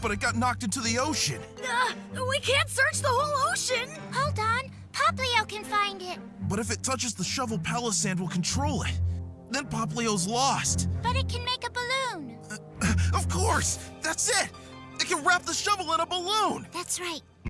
but it got knocked into the ocean. Uh, we can't search the whole ocean. Hold on. Poplio can find it. But if it touches the shovel, Palossand will control it. Then Poplio's lost. But it can make a balloon. Uh, of course! That's it! It can wrap the shovel in a balloon! That's right.